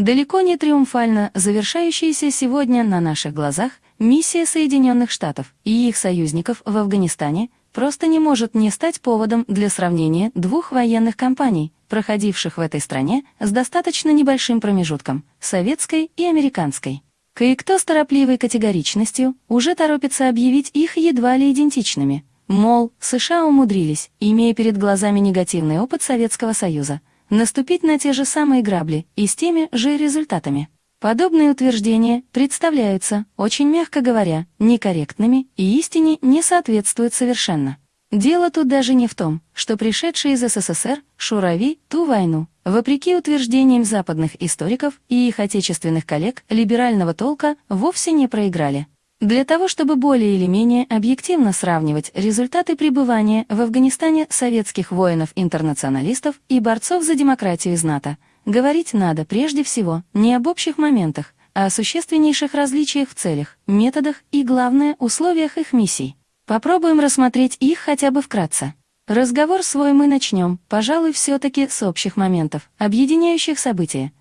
Далеко не триумфально завершающаяся сегодня на наших глазах миссия Соединенных Штатов и их союзников в Афганистане просто не может не стать поводом для сравнения двух военных кампаний, проходивших в этой стране с достаточно небольшим промежутком – советской и американской. Кое-кто с торопливой категоричностью уже торопится объявить их едва ли идентичными. Мол, США умудрились, имея перед глазами негативный опыт Советского Союза, наступить на те же самые грабли и с теми же результатами. Подобные утверждения представляются, очень мягко говоря, некорректными и истине не соответствуют совершенно. Дело тут даже не в том, что пришедшие из СССР шурави ту войну, вопреки утверждениям западных историков и их отечественных коллег либерального толка, вовсе не проиграли. Для того, чтобы более или менее объективно сравнивать результаты пребывания в Афганистане советских воинов-интернационалистов и борцов за демократию из НАТО, говорить надо прежде всего не об общих моментах, а о существеннейших различиях в целях, методах и, главное, условиях их миссий. Попробуем рассмотреть их хотя бы вкратце. Разговор свой мы начнем, пожалуй, все-таки с общих моментов, объединяющих события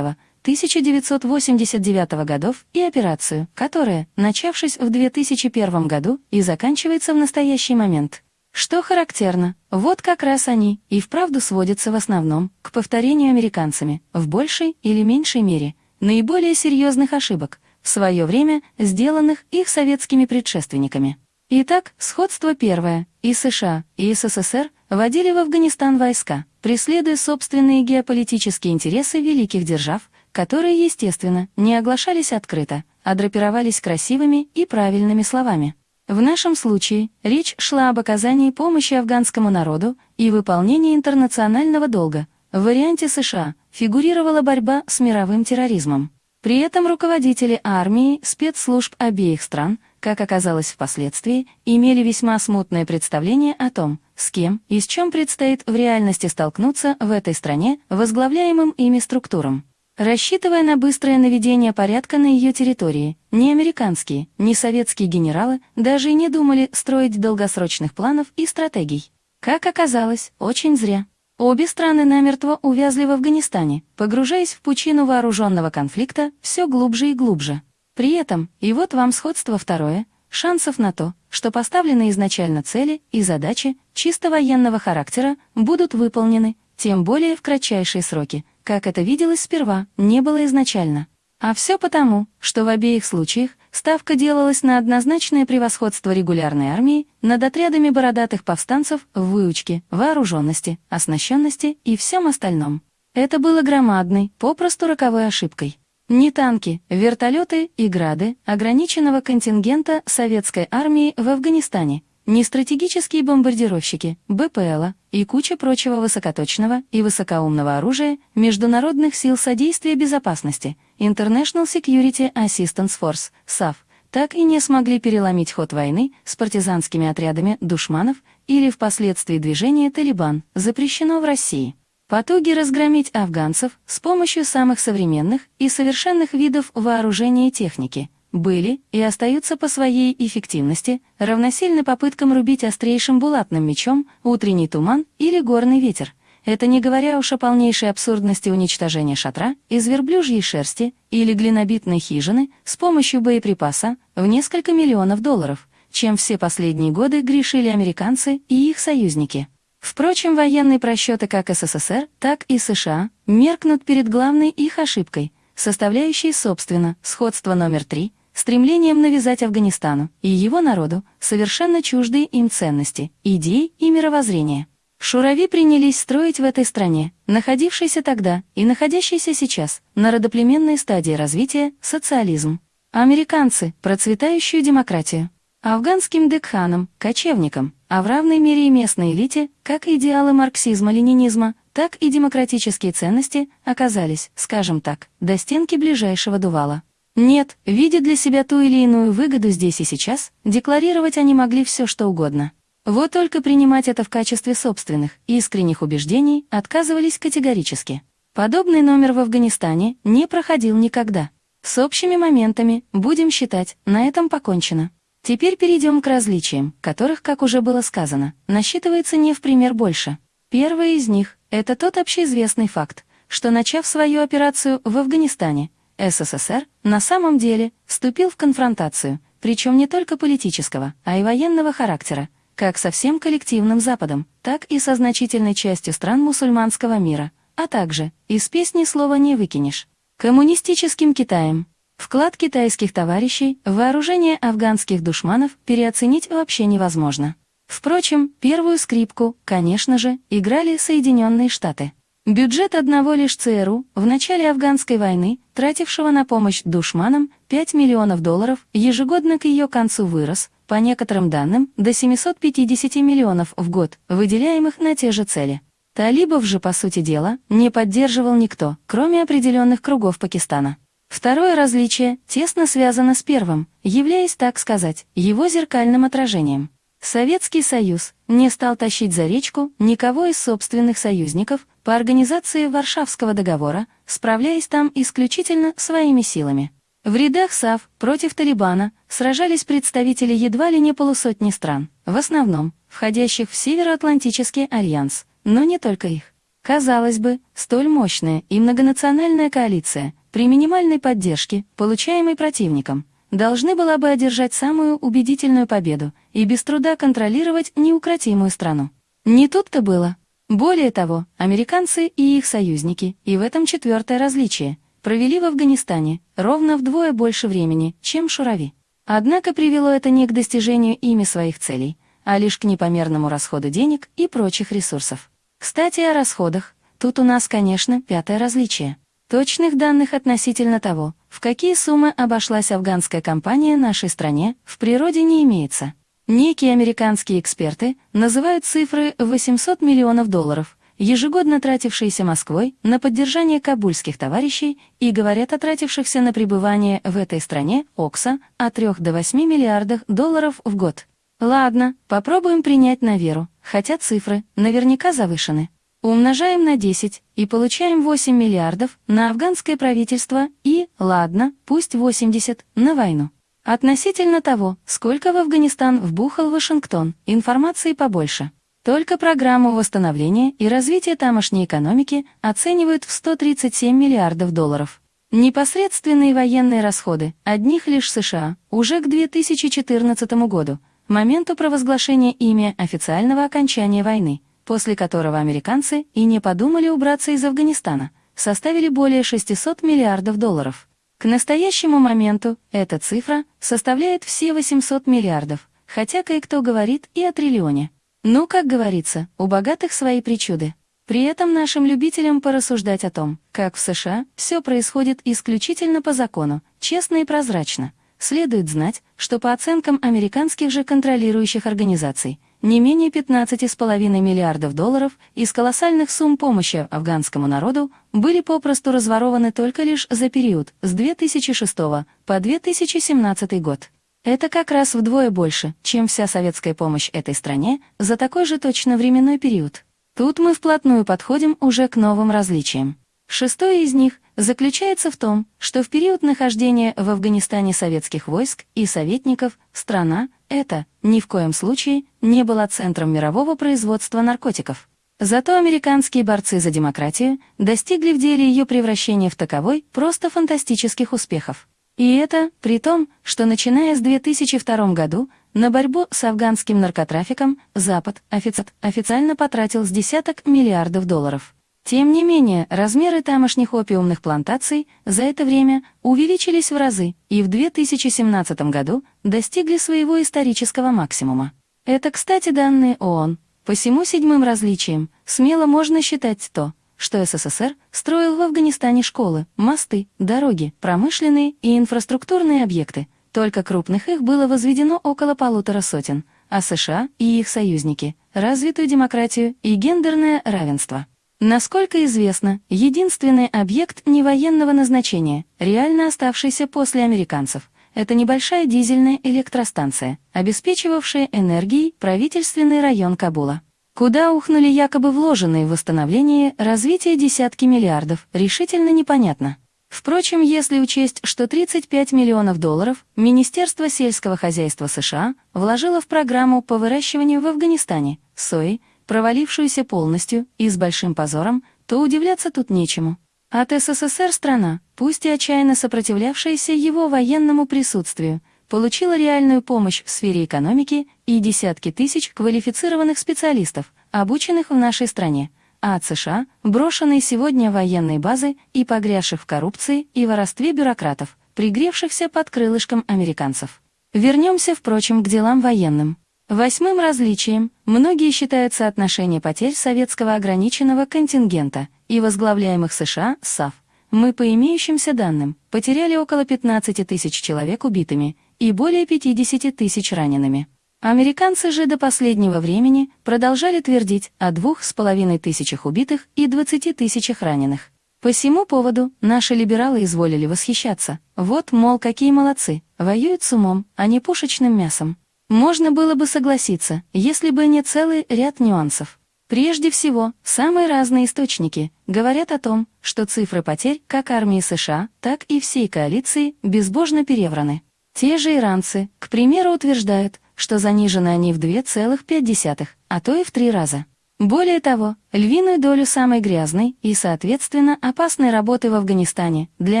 1979-1989 годов и операцию, которая, начавшись в 2001 году и заканчивается в настоящий момент. Что характерно, вот как раз они и вправду сводятся в основном к повторению американцами, в большей или меньшей мере, наиболее серьезных ошибок, в свое время сделанных их советскими предшественниками. Итак, сходство первое. И США, и СССР вводили в Афганистан войска, преследуя собственные геополитические интересы великих держав, которые, естественно, не оглашались открыто, а драпировались красивыми и правильными словами. В нашем случае речь шла об оказании помощи афганскому народу и выполнении интернационального долга. В варианте США фигурировала борьба с мировым терроризмом. При этом руководители армии, спецслужб обеих стран, как оказалось впоследствии, имели весьма смутное представление о том, с кем и с чем предстоит в реальности столкнуться в этой стране возглавляемым ими структурам. Рассчитывая на быстрое наведение порядка на ее территории, ни американские, ни советские генералы даже и не думали строить долгосрочных планов и стратегий. Как оказалось, очень зря. Обе страны намертво увязли в Афганистане, погружаясь в пучину вооруженного конфликта все глубже и глубже. При этом, и вот вам сходство второе, шансов на то, что поставленные изначально цели и задачи чисто военного характера будут выполнены, тем более в кратчайшие сроки, как это виделось сперва, не было изначально. А все потому, что в обеих случаях ставка делалась на однозначное превосходство регулярной армии над отрядами бородатых повстанцев в выучке, вооруженности, оснащенности и всем остальном. Это было громадной, попросту роковой ошибкой. Не танки, вертолеты и грады ограниченного контингента советской армии в Афганистане, не стратегические бомбардировщики, БПЛа и куча прочего высокоточного и высокоумного оружия Международных сил содействия безопасности International Security Assistance Force, SAF, так и не смогли переломить ход войны с партизанскими отрядами душманов или впоследствии движения «Талибан», запрещено в России. Потуги разгромить афганцев с помощью самых современных и совершенных видов вооружения и техники – были и остаются по своей эффективности равносильны попыткам рубить острейшим булатным мечом утренний туман или горный ветер. Это не говоря уж о полнейшей абсурдности уничтожения шатра из верблюжьей шерсти или глинобитной хижины с помощью боеприпаса в несколько миллионов долларов, чем все последние годы грешили американцы и их союзники. Впрочем, военные просчеты как СССР, так и США меркнут перед главной их ошибкой, составляющей, собственно, сходство номер три — стремлением навязать Афганистану и его народу совершенно чуждые им ценности, идеи и мировоззрения. Шурави принялись строить в этой стране, находившейся тогда и находящейся сейчас, на родоплеменной стадии развития, социализм. Американцы – процветающую демократию. Афганским декханам, кочевникам, а в равной мере и местной элите, как идеалы марксизма-ленинизма, так и демократические ценности оказались, скажем так, до стенки ближайшего дувала. Нет, видя для себя ту или иную выгоду здесь и сейчас, декларировать они могли все что угодно. Вот только принимать это в качестве собственных, искренних убеждений отказывались категорически. Подобный номер в Афганистане не проходил никогда. С общими моментами, будем считать, на этом покончено. Теперь перейдем к различиям, которых, как уже было сказано, насчитывается не в пример больше. Первое из них – это тот общеизвестный факт, что начав свою операцию в Афганистане, СССР на самом деле вступил в конфронтацию, причем не только политического, а и военного характера, как со всем коллективным Западом, так и со значительной частью стран мусульманского мира, а также из песни слова не выкинешь. Коммунистическим Китаем. Вклад китайских товарищей в вооружение афганских душманов переоценить вообще невозможно. Впрочем, первую скрипку, конечно же, играли Соединенные Штаты. Бюджет одного лишь ЦРУ в начале афганской войны, тратившего на помощь душманам 5 миллионов долларов, ежегодно к ее концу вырос, по некоторым данным, до 750 миллионов в год, выделяемых на те же цели. Талибов же, по сути дела, не поддерживал никто, кроме определенных кругов Пакистана. Второе различие тесно связано с первым, являясь, так сказать, его зеркальным отражением. Советский Союз не стал тащить за речку никого из собственных союзников по организации Варшавского договора, справляясь там исключительно своими силами. В рядах САВ против Талибана сражались представители едва ли не полусотни стран, в основном входящих в Североатлантический альянс, но не только их. Казалось бы, столь мощная и многонациональная коалиция при минимальной поддержке, получаемой противником, должны была бы одержать самую убедительную победу и без труда контролировать неукротимую страну. Не тут-то было. Более того, американцы и их союзники, и в этом четвертое различие, провели в Афганистане ровно вдвое больше времени, чем Шурави. Однако привело это не к достижению ими своих целей, а лишь к непомерному расходу денег и прочих ресурсов. Кстати, о расходах. Тут у нас, конечно, пятое различие. Точных данных относительно того, в какие суммы обошлась афганская компания нашей стране, в природе не имеется. Некие американские эксперты называют цифры 800 миллионов долларов, ежегодно тратившиеся Москвой на поддержание кабульских товарищей и говорят о тратившихся на пребывание в этой стране ОКСа от 3 до 8 миллиардов долларов в год. Ладно, попробуем принять на веру, хотя цифры наверняка завышены. Умножаем на 10 и получаем 8 миллиардов на афганское правительство и, ладно, пусть 80, на войну. Относительно того, сколько в Афганистан вбухал Вашингтон, информации побольше. Только программу восстановления и развития тамошней экономики оценивают в 137 миллиардов долларов. Непосредственные военные расходы одних лишь США уже к 2014 году – моменту провозглашения ими официального окончания войны, после которого американцы и не подумали убраться из Афганистана, составили более 600 миллиардов долларов. К настоящему моменту эта цифра составляет все 800 миллиардов, хотя кое-кто говорит и о триллионе. Ну, как говорится, у богатых свои причуды. При этом нашим любителям порассуждать о том, как в США все происходит исключительно по закону, честно и прозрачно – Следует знать, что по оценкам американских же контролирующих организаций, не менее 15,5 миллиардов долларов из колоссальных сумм помощи афганскому народу были попросту разворованы только лишь за период с 2006 по 2017 год. Это как раз вдвое больше, чем вся советская помощь этой стране за такой же точно временной период. Тут мы вплотную подходим уже к новым различиям. Шестое из них заключается в том, что в период нахождения в Афганистане советских войск и советников страна эта ни в коем случае не была центром мирового производства наркотиков. Зато американские борцы за демократию достигли в деле ее превращения в таковой просто фантастических успехов. И это при том, что начиная с 2002 году на борьбу с афганским наркотрафиком Запад офици официально потратил с десяток миллиардов долларов. Тем не менее, размеры тамошних опиумных плантаций за это время увеличились в разы и в 2017 году достигли своего исторического максимума. Это, кстати, данные ООН. По всему седьмым различиям смело можно считать то, что СССР строил в Афганистане школы, мосты, дороги, промышленные и инфраструктурные объекты. Только крупных их было возведено около полутора сотен, а США и их союзники – развитую демократию и гендерное равенство. Насколько известно, единственный объект невоенного назначения, реально оставшийся после американцев, это небольшая дизельная электростанция, обеспечивавшая энергией правительственный район Кабула. Куда ухнули якобы вложенные в восстановление развитие десятки миллиардов, решительно непонятно. Впрочем, если учесть, что 35 миллионов долларов Министерство сельского хозяйства США вложило в программу по выращиванию в Афганистане сои, провалившуюся полностью и с большим позором, то удивляться тут нечему. От СССР страна, пусть и отчаянно сопротивлявшаяся его военному присутствию, получила реальную помощь в сфере экономики и десятки тысяч квалифицированных специалистов, обученных в нашей стране, а от США – брошенные сегодня военные базы и погрязших в коррупции и воровстве бюрократов, пригревшихся под крылышком американцев. Вернемся, впрочем, к делам военным. Восьмым различием многие считают соотношение потерь советского ограниченного контингента и возглавляемых США САФ. Мы по имеющимся данным потеряли около 15 тысяч человек убитыми и более 50 тысяч ранеными. Американцы же до последнего времени продолжали твердить о двух с половиной тысячах убитых и 20 тысячах раненых. По всему поводу наши либералы изволили восхищаться. Вот, мол, какие молодцы, воюют с умом, а не пушечным мясом. Можно было бы согласиться, если бы не целый ряд нюансов. Прежде всего, самые разные источники говорят о том, что цифры потерь как армии США, так и всей коалиции безбожно перевраны. Те же иранцы, к примеру, утверждают, что занижены они в 2,5, а то и в три раза. Более того, львиную долю самой грязной и, соответственно, опасной работы в Афганистане для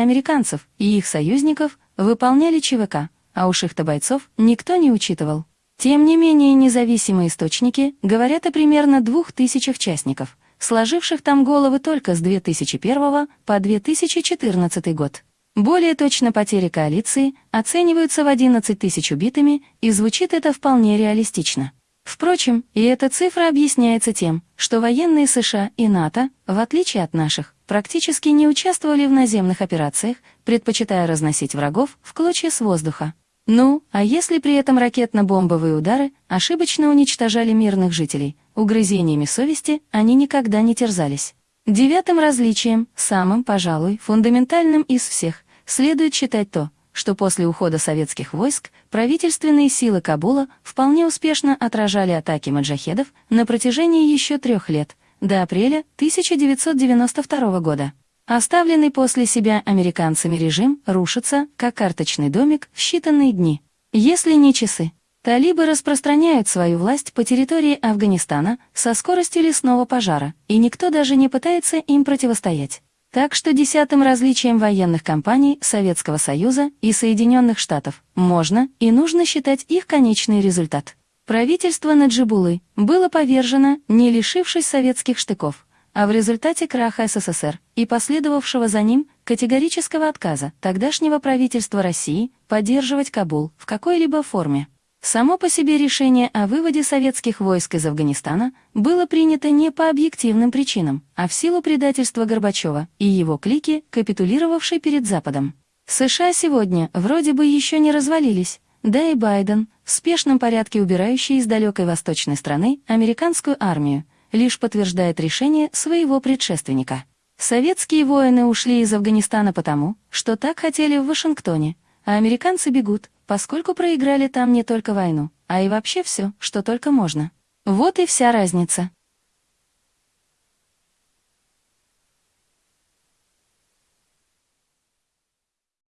американцев и их союзников выполняли ЧВК, а уж их-то бойцов никто не учитывал. Тем не менее, независимые источники говорят о примерно двух тысячах частников, сложивших там головы только с 2001 по 2014 год. Более точно потери коалиции оцениваются в 11 тысяч убитыми, и звучит это вполне реалистично. Впрочем, и эта цифра объясняется тем, что военные США и НАТО, в отличие от наших, практически не участвовали в наземных операциях, предпочитая разносить врагов в клочья с воздуха. Ну, а если при этом ракетно-бомбовые удары ошибочно уничтожали мирных жителей, угрызениями совести они никогда не терзались. Девятым различием, самым, пожалуй, фундаментальным из всех, следует считать то, что после ухода советских войск правительственные силы Кабула вполне успешно отражали атаки маджахедов на протяжении еще трех лет, до апреля 1992 года. Оставленный после себя американцами режим рушится, как карточный домик, в считанные дни. Если не часы. Талибы распространяют свою власть по территории Афганистана со скоростью лесного пожара, и никто даже не пытается им противостоять. Так что десятым различием военных компаний Советского Союза и Соединенных Штатов можно и нужно считать их конечный результат. Правительство Наджибулы было повержено, не лишившись советских штыков, а в результате краха СССР и последовавшего за ним категорического отказа тогдашнего правительства России поддерживать Кабул в какой-либо форме. Само по себе решение о выводе советских войск из Афганистана было принято не по объективным причинам, а в силу предательства Горбачева и его клики, капитулировавшей перед Западом. США сегодня вроде бы еще не развалились, да и Байден, в спешном порядке убирающий из далекой восточной страны американскую армию, лишь подтверждает решение своего предшественника. Советские воины ушли из Афганистана потому, что так хотели в Вашингтоне, а американцы бегут, поскольку проиграли там не только войну, а и вообще все, что только можно. Вот и вся разница.